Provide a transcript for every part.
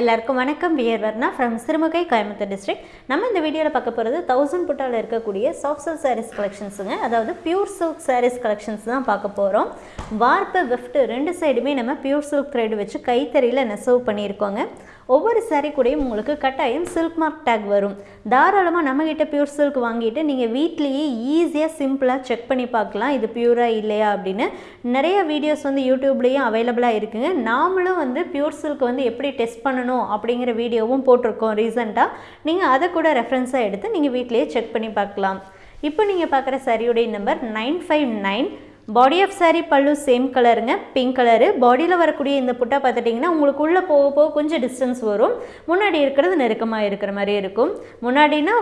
எல்லாருக்கும் வணக்கம். பியர் வர்ணா ஃப்ரம் சிறுமுகை கோயம்புத்தூர் டிஸ்ட்ரிக்ட் நம்ம இந்த வீடியோவில் பார்க்க போகிறது தௌசண்ட் புட்டாவில் இருக்கக்கூடிய சாஃப்ட் சில்க் சாரீஸ் கலெக்ஷன்ஸுங்க அதாவது பியூர் சில்க் சாரீஸ் கலெக்ஷன்ஸ் தான் பார்க்க போகிறோம் வார்ப்பு வெஃப்ட் ரெண்டு சைடுமே நம்ம பியூர் சில்க் த்ரெட் வச்சு கைத்தறியில் நெசவு பண்ணியிருக்கோங்க. ஒவ்வொரு சாரீ கூடயும் உங்களுக்கு கட்டாயம் சில்க் மார்க் டேக் வரும். தாராளமாக நம்மக்கிட்ட பியூர் சில்க் வாங்கிட்டு நீங்கள் வீட்லேயே ஈஸியாக சிம்பிளாக செக் பண்ணி பார்க்கலாம். இது பியூராக இல்லையா அப்படின்னு நிறைய வீடியோஸ் வந்து யூடியூப்லேயும் அவைலபிளாக இருக்குங்க. நாமளும் வந்து பியூர் சில்க் வந்து எப்படி டெஸ்ட் பண்ணணும் அப்படிங்கிற வீடியோவும் போட்டிருக்கோம் ரீசெண்டாக நீங்கள் அதை கூட ரெஃபரன்ஸாக எடுத்து நீங்கள் வீட்லேயே செக் பண்ணி பார்க்கலாம். இப்போ நீங்கள் பார்க்குற சரியுடைய number nine five nine body of saree பல்லு சேம் கலருங்க பிங்க் கலரு பாடியில் வரக்கூடிய இந்த புட்டா பார்த்துட்டிங்கன்னா உங்களுக்கு உள்ளே போக போக கொஞ்சம் டிஸ்டன்ஸ் வரும். முன்னாடி இருக்கிறது நெருக்கமாக இருக்கிற மாதிரி இருக்கும். முன்னாடினா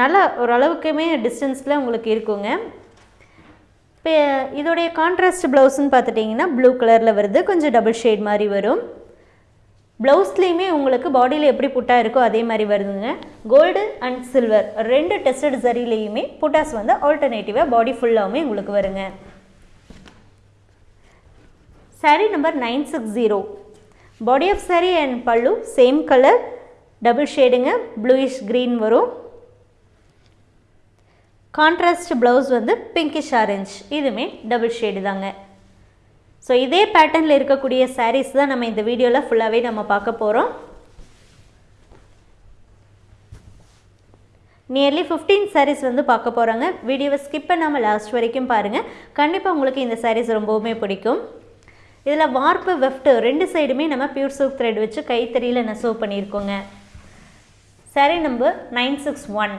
நல்லா ஓரளவுக்குமே டிஸ்டன்ஸில் உங்களுக்கு இருக்குங்க. இப்போ இதோடைய கான்ட்ராஸ்ட் ப்ளவுஸ்ன்னு பார்த்துட்டிங்கன்னா ப்ளூ கலரில் வருது. கொஞ்சம் டபுள் ஷேட் மாதிரி வரும். ப்ளவுஸ்லேயுமே உங்களுக்கு பாடியில் எப்படி புட்டா இருக்கோ அதே மாதிரி வருதுங்க. கோல்டு அண்ட் சில்வர் ரெண்டு டெஸ்டட் சரிலையுமே புட்டாஸ் வந்து ஆல்டர்னேட்டிவாக பாடி ஃபுல்லாகவுமே உங்களுக்கு வருங்க. Saree number nine six zero body of saree and பல்லு சேம் கலர் டபுள் ஷேடுங்க ப்ளூயிஷ் க்ரீன் வரும். கான்ட்ராஸ்ட் ப்ளவுஸ் வந்து பிங்கிஷ் ஆரஞ்ச் இதுவுமே டபுள் ஷேடு தாங்க. ஸோ இதே பேட்டர்னில் இருக்கக்கூடிய சாரீஸ் தான் நம்ம இந்த வீடியோவில் ஃபுல்லாகவே நம்ம பார்க்க போகிறோம் நியர்லி ஃபிஃப்டீன் சாரீஸ் வந்து பார்க்க போகிறாங்க வீடியோவை ஸ்கிப் பண்ணாமல் லாஸ்ட் வரைக்கும் பாருங்கள் கண்டிப்பாக உங்களுக்கு இந்த சாரீஸ் ரொம்பவுமே பிடிக்கும். இதில் வார்ப்பு வெஃப்ட் ரெண்டு சைடுமே நம்ம பியூர் சில்க் த்ரெட் வச்சு கைத்தறியில் நெசவு பண்ணியிருக்கோங்க. saree number nine six one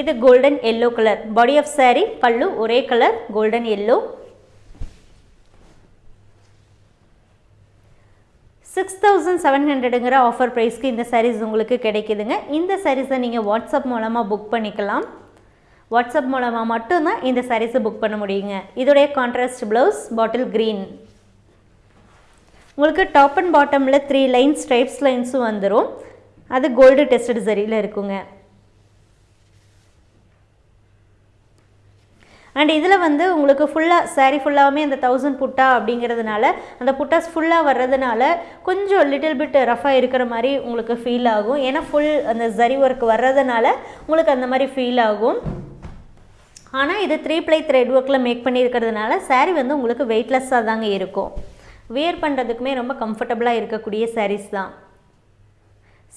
இது golden yellow colour body of saree பல்லு ஒரே colour golden yellow six thousand seven ஹண்ட்ரடுங்கிற offer ப்ரைஸ்க்கு இந்த சாரீஸ் உங்களுக்கு கிடைக்குதுங்க. இந்த சாரீஸை நீங்கள் வாட்ஸ்அப் மூலமாக புக் பண்ணிக்கலாம். வாட்ஸ்அப் மூலமாக மட்டும்தான் இந்த sarees-அ புக் பண்ண முடியுங்க. இதோடைய கான்ட்ராஸ்ட் ப்ளவுஸ் பாட்டில் க்ரீன் உங்களுக்கு டாப் அண்ட் பாட்டமில் த்ரீ லைன்ஸ் ஸ்ட்ரைப்ஸ் லைன்ஸும் வந்துடும் அது கோல்டு டெஸ்டட் சரியில் இருக்குங்க. அண்ட் இதில் வந்து உங்களுக்கு ஃபுல்லாக சாரீ ஃபுல்லாகவுமே அந்த தௌசண்ட் புட்டா அப்படிங்கிறதுனால அந்த புட்டாஸ் ஃபுல்லாக வர்றதுனால கொஞ்சம் லிட்டில் பிட் ரஃபாக இருக்கிற மாதிரி உங்களுக்கு ஃபீல் ஆகும். ஏன்னா ஃபுல் அந்த ஜரி ஒர்க் வர்றதுனால உங்களுக்கு அந்த மாதிரி ஃபீல் ஆகும். ஆனால் இது த்ரீ ப்ளை த்ரெட் ஒர்க்கில் மேக் பண்ணியிருக்கிறதுனால சாரீ வந்து உங்களுக்கு வெயிட்லெஸ்ஸாக தாங்க இருக்கும். வியர் பண்ணுறதுக்குமே ரொம்ப கம்ஃபர்டபுளாக இருக்கக்கூடிய சாரீஸ் தான்.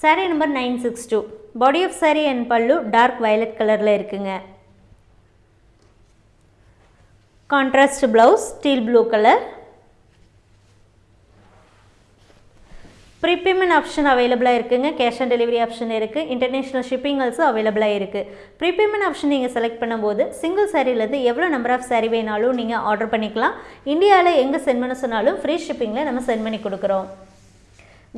Saree number nine six two body of saree and pallu dark violet கலரில் இருக்குங்க. Contrast blouse steel blue colour prepayment option அவைலபிளாக இருக்குங்க. கேஷ் ஆன் டெலிவரி ஆப்ஷன் இருக்குது இன்டர்நேஷ்னல் ஷிப்பிங் ஆல்சோ அவைலபிளாக இருக்குது ப்ரீபேமெண்ட் ஆப்ஷன் நீங்கள் செலக்ட் பண்ணும்போது சிங்கிள் சாரிலேருந்து எவ்வளோ நம்பர் ஆஃப் சாரி வேணாலும் நீங்கள் ஆர்டர் பண்ணிக்கலாம். இந்தியாவில் எங்கே சென்ட் பண்ண சொன்னாலும் ஃப்ரீ ஷிப்பிங்கில் நம்ம சென்ட் பண்ணி கொடுக்குறோம்.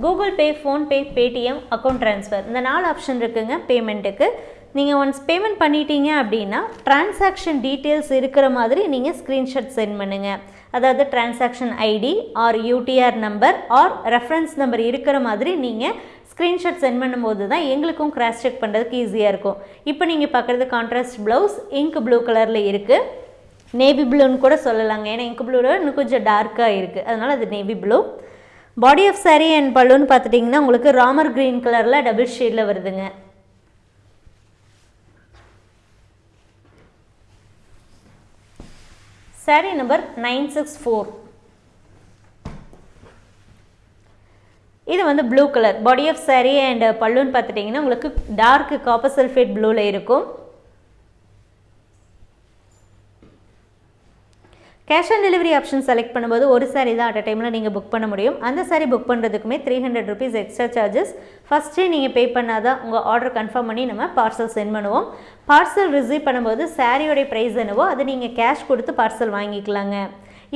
Google Pay PhonePe Paytm account transfer இந்த நாலு ஆப்ஷன் இருக்குங்க பேமெண்ட்டுக்கு நீங்கள் ஒன்ஸ் பேமெண்ட் பண்ணிட்டீங்க அப்படின்னா டிரான்சாக்ஷன் டீட்டெயில்ஸ் இருக்கிற மாதிரி நீங்கள் ஸ்க்ரீன்ஷாட் சென்ட் பண்ணுங்கள் அதாவது transaction ID or UTR number or reference number இருக்கிற மாதிரி நீங்கள் ஸ்க்ரீன்ஷாட் சென்ட் பண்ணும்போது தான் எங்களுக்கும் கிராஸ் செக் பண்ணுறதுக்கு ஈஸியாக இருக்கும். இப்போ நீங்கள் பார்க்குறது கான்ட்ராஸ்ட் ப்ளவுஸ் இங்க் ப்ளூ கலரில் இருக்குது நேவி ப்ளூன்னு கூட சொல்லலாங்க. ஏன்னா இங்க் ப்ளூவில் இன்னும் கொஞ்சம் டார்க்காக இருக்குது அதனால் அது navy blue body of saree and பல்லுன்னு பார்த்துட்டிங்கன்னா உங்களுக்கு ராமர் க்ரீன் கலரில் டபுள் ஷேடில் வருதுங்க. Saree number nine six four இது வந்து blue colour body of saree and பல்லுன்னு பார்த்துட்டிங்கன்னா உங்களுக்கு டார்க் காப்பர் சல்ஃபேட் ப்ளூவில் இருக்கும். Cash on delivery option select பண்ணும்போது ஒரு சாரி தான் அட் டைமில் நீங்கள் புக் பண்ண முடியும். அந்த sorry book பண்ணுறதுக்குமே three hundred rupees extra charges ஃபஸ்ட்டே நீங்கள் பே பண்ணால் தான் உங்கள் ஆர்டர் கன்ஃபார்ம் பண்ணி நம்ம பார்சல் சென்ட் பண்ணுவோம். பார்சல் ரிசீவ் பண்ணும்போது சாரியோடைய ப்ரைஸ் என்னவோ அது நீங்கள் கேஷ் கொடுத்து பார்சல் வாங்கிக்கலாங்க.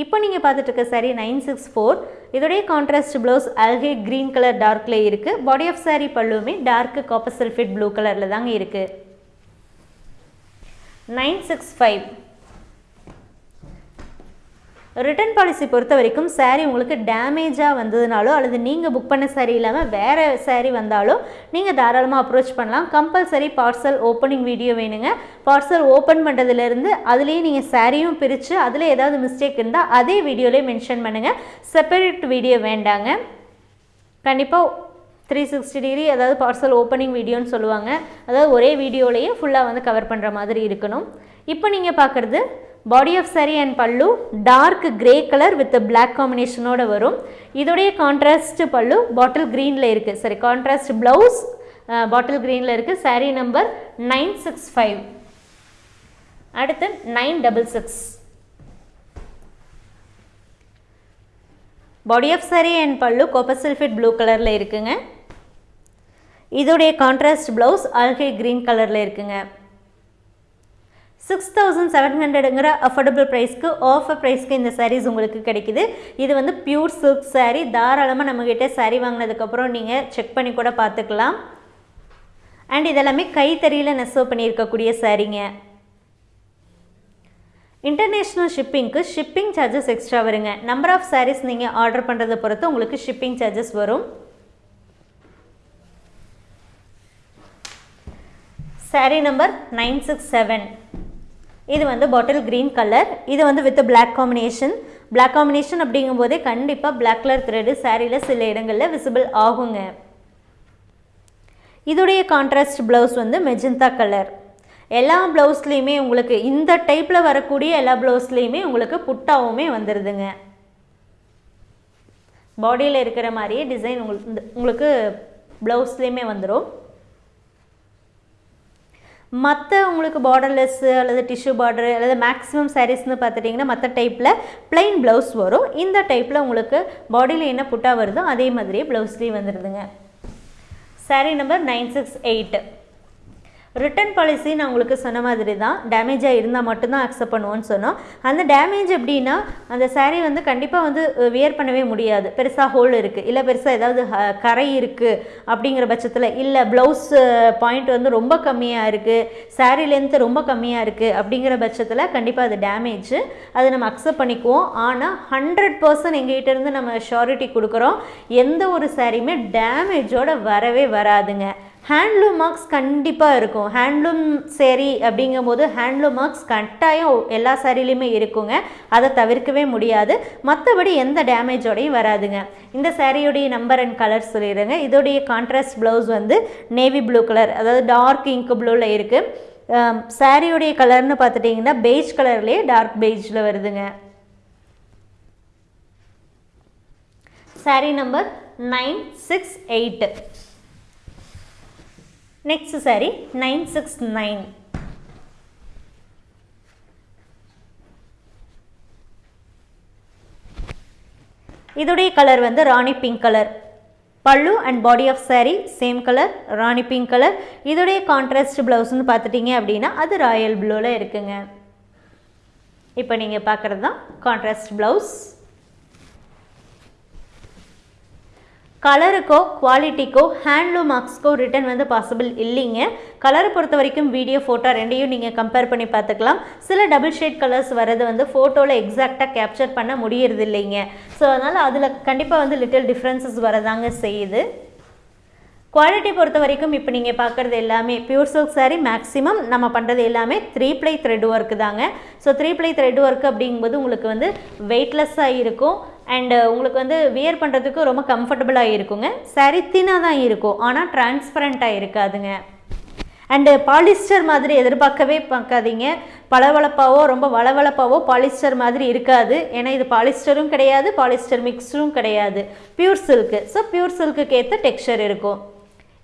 இப்போ நீங்கள் பார்த்துட்டு இருக்க சாரி நைன் சிக்ஸ் ஃபோர் இதோடைய contrast blouse algae green colour டார்க்கில் இருக்குது பாடி ஆஃப் சாரி பல்லுமே டார்க்கு காப்பர் சல்ஃபேட் ப்ளூ கலரில் தாங்க இருக்குது nine six five return policy பொறுத்த வரைக்கும் சாரீ உங்களுக்கு டேமேஜாக வந்ததுனாலோ அல்லது நீங்கள் புக் பண்ண சாரீ இல்லாமல் வேறு சாரீ வந்தாலோ நீங்கள் தாராளமாக அப்ரோச் பண்ணலாம். கம்பல்சரி பார்சல் ஓப்பனிங் வீடியோ வேணுங்க. பார்சல் ஓப்பன் பண்ணுறதுலேருந்து அதுலேயே நீங்கள் சாரியும் பிரித்து அதில் ஏதாவது மிஸ்டேக் இருந்தால் அதே வீடியோலேயே மென்ஷன் பண்ணுங்கள் செப்பரேட் வீடியோ வேண்டாங்க. கண்டிப்பாக த்ரீ சிக்ஸ்டி டிகிரி அதாவது பார்சல் ஓப்பனிங் வீடியோன்னு சொல்லுவாங்க. அதாவது ஒரே வீடியோலேயே ஃபுல்லாக வந்து கவர் பண்ணுற மாதிரி இருக்கணும். இப்போ நீங்கள் பார்க்குறது body of saree and pallu dark grey colour with black காம்பினேஷனோட வரும். இதோடைய கான்ட்ராஸ்ட் பல்லு பாட்டில் க்ரீனில் இருக்குது சரி கான்ட்ராஸ்ட் ப்ளவுஸ் பாட்டில் க்ரீனில் இருக்குது saree number nine six five அடுத்து nine double six body of saree and pallu copper sulphate blue கலரில் இருக்குங்க. இதோடைய கான்ட்ராஸ்ட் ப்ளவுஸ் ஆல்கே க்ரீன் கலரில் இருக்குங்க. சிக்ஸ் தௌசண்ட் செவன் ஹண்ட்ரடுங்கிற அஃபோர்டபுள் ப்ரைஸ்க்கு ஆஃபர் ப்ரைஸ்க்கு இந்த சாரீஸ் உங்களுக்கு கிடைக்குது. இது வந்து பியூர் சில்க் சாரீ தாராளமாக நம்மக்கிட்ட saree வாங்கினதுக்கப்புறம் நீங்கள் செக் பண்ணி கூட பார்த்துக்கலாம். அண்ட் இதெல்லாமே கைத்தறியில் நெசவு பண்ணியிருக்கக்கூடிய சாரீங்க இன்டர்நேஷ்னல் ஷிப்பிங்க்கு ஷிப்பிங் சார்ஜஸ் எக்ஸ்ட்ரா வருங்க. நம்பர் ஆஃப் சாரீஸ் நீங்கள் ஆர்டர் பண்ணுறதை பொறுத்து உங்களுக்கு ஷிப்பிங் சார்ஜஸ் வரும். Saree number nine six seven இது வந்து பாட்டில் க்ரீன் கலர் இது வந்து with black combination black combination அப்படிங்கும்போதே கண்டிப்பாக பிளாக் கலர் த்ரெட்டு சாரியில் சில இடங்களில் விசிபிள் ஆகுங்க. இதோடைய கான்ட்ராஸ்ட் ப்ளவுஸ் வந்து மெஜந்தா கலர் எல்லா ப்ளவுஸ்லேயுமே உங்களுக்கு இந்த டைப்பில் வரக்கூடிய எல்லா ப்ளவுஸ்லேயுமே உங்களுக்கு புட்டாவுமே வந்துடுதுங்க பாடியில் இருக்கிற மாதிரியே டிசைன் உங்களுக்கு உங்களுக்கு ப்ளவுஸ்லேயுமே வந்துடும் மற்ற உங்களுக்கு பார்டர்லெஸ்ஸு அல்லது டிஷ்யூ பார்டர் அல்லது மேக்ஸிமம் சாரீஸ்னு பார்த்துட்டிங்கன்னா மற்ற டைப்பில் பிளைன் ப்ளவுஸ் வரும். இந்த டைப்பில் உங்களுக்கு பாடியில் என்ன புட்டா வருதோ அதே மாதிரியே ப்ளவுஸ்லேயும் வந்துடுதுங்க saree number nine six eight return policy நான் உங்களுக்கு சொன்ன மாதிரி தான் டேமேஜாக இருந்தால் மட்டும்தான் அக்செப்ட் பண்ணுவோன்னு சொன்னோம். அந்த டேமேஜ் எப்படின்னா அந்த சாரீ வந்து கண்டிப்பாக வந்து வியர் பண்ணவே முடியாது. பெருசாக ஹோல் இருக்குது இல்லை பெருசாக ஏதாவது ஹ- கரை இருக்குது அப்படிங்கிற பட்சத்தில். இல்லை ப்ளவுஸ் பாயிண்ட் வந்து ரொம்ப கம்மியாக இருக்குது சாரீ லென்த் ரொம்ப கம்மியாக இருக்குது அப்படிங்கிற பட்சத்தில் கண்டிப்பாக அது டேமேஜ் அதை நம்ம அக்செப்ட் பண்ணிக்குவோம். ஆனால் ஹண்ட்ரட் பர்சன்ட் எங்ககிட்ட இருந்து நம்ம ஷாரிட்டி கொடுக்குறோம். எந்த ஒரு சாரியுமே டேமேஜோட வரவே வராதுங்க. ஹேண்ட்லூம் மார்க்ஸ் கண்டிப்பாக இருக்கும். ஹேண்ட்லூம் சேரீ அப்படிங்கும்போது ஹேண்ட்லூம் மார்க்ஸ் கட்டாயம் எல்லா சேரீலையுமே இருக்குங்க. அதை தவிர்க்கவே முடியாது. மற்றபடி எந்த டேமேஜோடையும் வராதுங்க. இந்த சேரீயுடைய நம்பர் அண்ட் கலர் சொல்லிடுங்க இதோடைய கான்ட்ராஸ்ட் ப்ளவுஸ் வந்து நேவி ப்ளூ கலர் அதாவது டார்க் இங்க் ப்ளூவில் இருக்குது சேரீயுடைய கலர்னு பார்த்துட்டிங்கன்னா பெய்ஜ் கலர்லேயே டார்க் பெய்ஜில் வருதுங்க. Saree number nine six eight next saree nine six nine இதோடைய கலர் வந்து rani pink colour pallu and body of saree same colour rani pink colour இதோடைய கான்ட்ராஸ்ட் ப்ளவுஸ்னு பார்த்துட்டிங்க அப்படின்னா அது ராயல் ப்ளூவில் இருக்குங்க. இப்போ நீங்கள் பார்க்குறது தான் கான்ட்ராஸ்ட் ப்ளவுஸ் கலருக்கோ குவாலிட்டிக்கோ ஹேண்ட்லூம் மார்க்ஸ்க்கோ ரிட்டர்ன் வந்து பாசிபிள் இல்லைங்க. கலரை பொறுத்த வரைக்கும் வீடியோ ஃபோட்டோ ரெண்டையும் நீங்கள் கம்பேர் பண்ணி பார்த்துக்கலாம். சில டபுள் ஷேட் கலர்ஸ் வரது வந்து ஃபோட்டோவில் எக்ஸாக்டாக கேப்சர் பண்ண முடியறது இல்லைங்க. ஸோ அதனால் அதில் கண்டிப்பாக வந்து லிட்டில் டிஃப்ரென்சஸ் வரதாங்க செய்யுது. குவாலிட்டி பொறுத்த வரைக்கும் இப்போ நீங்கள் பார்க்குறது எல்லாமே பியூர் சில்க் சாரீ மேக்ஸிமம் நம்ம பண்ணுறது எல்லாமே த்ரீ ப்ளை த்ரெட் ஒர்க்கு தாங்க so three ply thread work அப்படிங்கும்போது உங்களுக்கு வந்து வெயிட்லெஸ்ஸாக இருக்கும். அண்டு uh, உங்களுக்கு வந்து வியர் பண்ணுறதுக்கு ரொம்ப கம்ஃபர்டபுளாக இருக்குங்க. சரி தின்னாக தான் இருக்கும். ஆனால் டிரான்ஸ்பரண்ட்டாக இருக்காதுங்க. அண்டு பாலிஸ்டர் uh, மாதிரி எதிர்பார்க்கவே பார்க்காதீங்க. பளவளப்பாவோ ரொம்ப வளவளப்பாவோ பாலிஸ்டர் மாதிரி இருக்காது. ஏன்னா இது பாலிஸ்டரும் கிடையாது பாலிஸ்டர் மிக்ஸும் கிடையாது. பியூர் சில்க்கு ஸோ பியூர் சில்க்குக்கு ஏற்ற டெக்ஸ்சர் இருக்கும்.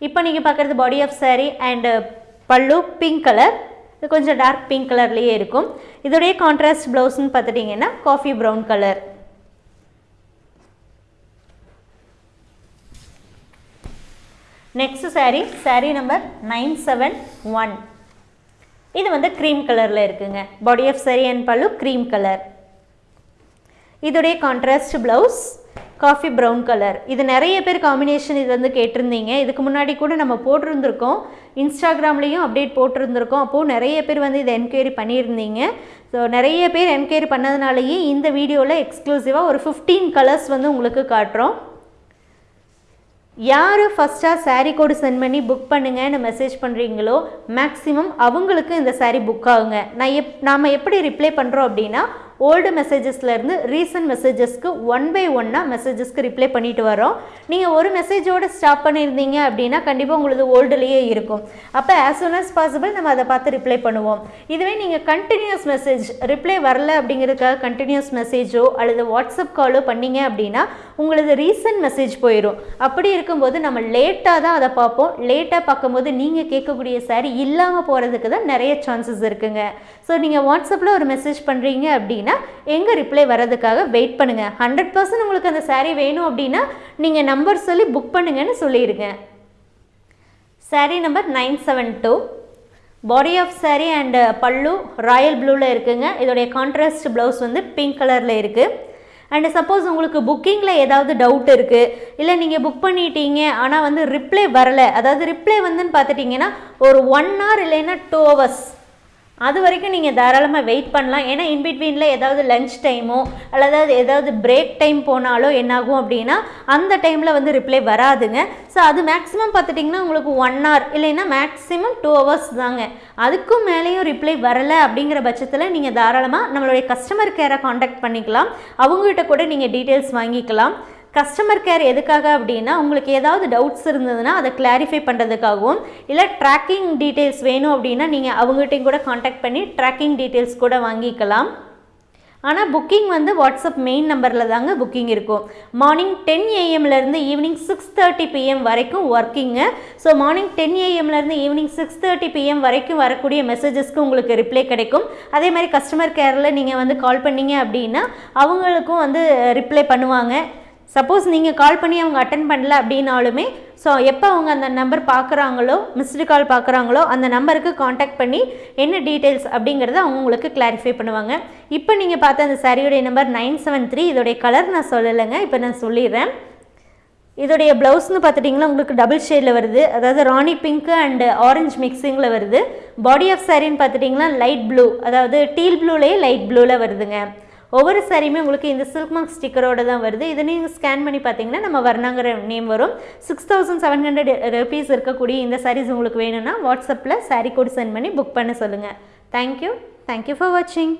இப்போ நீங்கள் பார்க்குறது body of saree and uh, pallu pink colour இது கொஞ்சம் டார்க் பிங்க் கலர்லேயே இருக்கும். இதோடைய கான்ட்ராஸ்ட் ப்ளவுஸ்னு பார்த்துட்டிங்கன்னா coffee brown colour next saree saree number nine seven one இது வந்து க்ரீம் கலரில் இருக்குங்க. Body of saree and pallu cream colour இதோடைய contrast blouse coffee brown colour இது நிறைய பேர் காம்பினேஷன் இது வந்து கேட்டிருந்தீங்க. இதுக்கு முன்னாடி கூட நம்ம போட்டிருந்துருக்கோம். இன்ஸ்டாகிராம்லேயும் அப்டேட் போட்டிருந்துருக்கோம். அப்போது நிறைய பேர் வந்து இதை என்கொயரி பண்ணியிருந்தீங்க. ஸோ நிறைய பேர் என்கொயரி பண்ணதுனாலேயே இந்த வீடியோவில் எக்ஸ்க்ளூசிவாக ஒரு ஃபிஃப்டீன் கலர்ஸ் வந்து உங்களுக்கு காட்டுறோம். யார் ஃபஸ்ட்டாக சாரீ கோடு சென்ட் பண்ணி புக் பண்ணுங்கன்னு மெசேஜ் பண்ணுறீங்களோ மேக்ஸிமம் அவங்களுக்கு இந்த சாரீ புக் ஆகுங்க. நான் எப் நாம் எப்படி ரிப்ளை பண்ணுறோம் அப்படின்னா ஓல்டு மெசேஜஸ்லேருந்து ரீசன்ட் மெசேஜஸ்க்கு ஒன் பை ஒன்னாக மெசேஜஸ்க்கு ரிப்ளை பண்ணிட்டு வரோம். நீங்கள் ஒரு மெசேஜோடு ஸ்டாப் பண்ணியிருந்தீங்க அப்படின்னா கண்டிப்பாக உங்களது ஓல்டுலேயே இருக்கும். அப்போ ஆஸ் சூன் அஸ் பாசிபிள் நம்ம அதை பார்த்து ரிப்ளை பண்ணுவோம். இதுவே நீங்கள் கண்டினியூஸ் மெசேஜ் ரிப்ளை வரல அப்படிங்கிறதுக்காக கண்டினியூஸ் மெசேஜோ அல்லது வாட்ஸ்அப் காலோ பண்ணீங்க அப்படின்னா உங்களது ரீசன்ட் மெசேஜ் போயிடும் அப்படி இருக்கும்போது நம்ம லேட்டாக தான் அதை பார்ப்போம். லேட்டாக பார்க்கும்போது நீங்கள் கேட்கக்கூடிய சாரி இல்லாமல் போகிறதுக்கு தான் நிறைய சான்சஸ் இருக்குங்க. ஸோ நீங்கள் வாட்ஸ்அப்பில் ஒரு மெசேஜ் பண்ணுறீங்க அப்படின்னா எங்கள் ரிப்ளை வர்றதுக்காக வெயிட் பண்ணுங்கள் ஹண்ட்ரட் பர்சன்ட் உங்களுக்கு அந்த சாரீ வேணும் அப்படின்னா நீங்கள் நம்பர் சொல்லி புக் பண்ணுங்கன்னு சொல்லிடுங்க saree number nine seven two body of saree and pallu royal ப்ளூவில் இருக்குங்க. இதோடைய கான்ட்ராஸ்ட் ப்ளவுஸ் வந்து பிங்க் கலரில் இருக்குது அண்ட் சப்போஸ் உங்களுக்கு புக்கிங்கில் ஏதாவது டவுட் இருக்குது இல்லை நீங்கள் புக் பண்ணிட்டீங்க ஆனால் வந்து ரிப்ளை வரலை. அதாவது ரிப்ளை வந்துன்னு பார்த்துட்டிங்கன்னா ஒரு ஒன் ஹவர் இல்லைன்னா டூ ஹவர்ஸ் அது வரைக்கும் நீங்கள் தாராளமாக வெயிட் பண்ணலாம். ஏன்னா இன்பிட்வீனில் ஏதாவது லஞ்ச் டைமோ அல்லது ஏதாவது பிரேக் டைம் போனாலோ என்னாகும் அப்படின்னா அந்த டைமில் வந்து ரிப்ளை வராதுங்க. ஸோ அது மேக்ஸிமம் பார்த்துட்டிங்கன்னா உங்களுக்கு ஒன் ஹவர் இல்லைன்னா மேக்ஸிமம் டூ ஹவர்ஸ் தாங்க. அதுக்கும் மேலேயும் ரிப்ளை வரலை அப்படிங்கிற பட்சத்தில் நீங்கள் தாராளமாக நம்மளுடைய கஸ்டமர் கேரை காண்டாக்ட் பண்ணிக்கலாம். அவங்ககிட்ட கூட நீங்கள் டீட்டெயில்ஸ் வாங்கிக்கலாம். கஸ்டமர் கேர் எதுக்காக அப்படின்னா உங்களுக்கு ஏதாவது டவுட்ஸ் இருந்ததுன்னா அதை கிளாரிஃபை பண்ணுறதுக்காகவும் இல்லை ட்ராக்கிங் டீட்டெயில்ஸ் வேணும் அப்படின்னா நீங்கள் அவங்ககிட்டையும் கூட காண்டாக்ட் பண்ணி ட்ராக்கிங் டீட்டெயில்ஸ் கூட வாங்கிக்கலாம். ஆனால் புக்கிங் வந்து வாட்ஸ்அப் மெயின் நம்பரில் தாங்க புக்கிங் இருக்கும். மார்னிங் டென் ஏஎம்லேருந்து ஈவினிங் சிக்ஸ் தேர்ட்டி பிஎம் வரைக்கும் ஒர்க்கிங்கு ஸோ மார்னிங் டென் ஏஎம்லேருந்து ஈவினிங் சிக்ஸ் தேர்ட்டி பிஎம் வரைக்கும் வரக்கூடிய மெசேஜஸ்க்கு உங்களுக்கு ரிப்ளை கிடைக்கும். அதே மாதிரி கஸ்டமர் கேரில் நீங்கள் வந்து கால் பண்ணீங்க அப்படின்னா அவங்களுக்கும் வந்து ரிப்ளை பண்ணுவாங்க. சப்போஸ் நீங்கள் கால் பண்ணி அவங்க அட்டன் பண்ணல அப்படின்னாலுமே ஸோ எப்போ அவங்க அந்த நம்பர் பார்க்குறாங்களோ மிஸ்டு கால் பார்க்குறாங்களோ அந்த நம்பருக்கு காண்டாக்ட் பண்ணி என்ன டீட்டெயில்ஸ் அப்படிங்கிறத அவங்க உங்களுக்கு கிளாரிஃபை பண்ணுவாங்க. இப்போ நீங்கள் பார்த்த அந்த சாரியுடைய நம்பர் நைன் செவன் த்ரீ இதோடைய கலர் நான் சொல்லலைங்க இப்போ நான் சொல்லிடுறேன். இதோடைய ப்ளவுஸ்னு பார்த்துட்டிங்கன்னா உங்களுக்கு டபுள் ஷேடில் வருது. அதாவது ராணி பிங்க்கு அண்ட் ஆரஞ்சு மிக்சிங்கில் வருது. பாடி ஆஃப் சாரின்னு பார்த்துட்டிங்கன்னா லைட் ப்ளூ அதாவது டீல் ப்ளூலேயே லைட் ப்ளூவில் வருதுங்க. ஒவ்வொரு சாரியுமே உங்களுக்கு இந்த சில்க் மார்க் ஸ்டிக்கரோட தான் வருது. இதை நீங்கள் ஸ்கேன் பண்ணி பார்த்தீங்கன்னா நம்ம வர்ணாங்கிற நேம் வரும். Six thousand seven hundred rupees இருக்கக்கூடிய இந்த சாரீஸ் உங்களுக்கு வேணும்னா வாட்ஸ்அப்பில் சாரீ கோட் சென்ட் பண்ணி புக் பண்ண சொல்லுங்கள் தேங்க்யூ தேங்க்யூ ஃபார் வாட்சிங்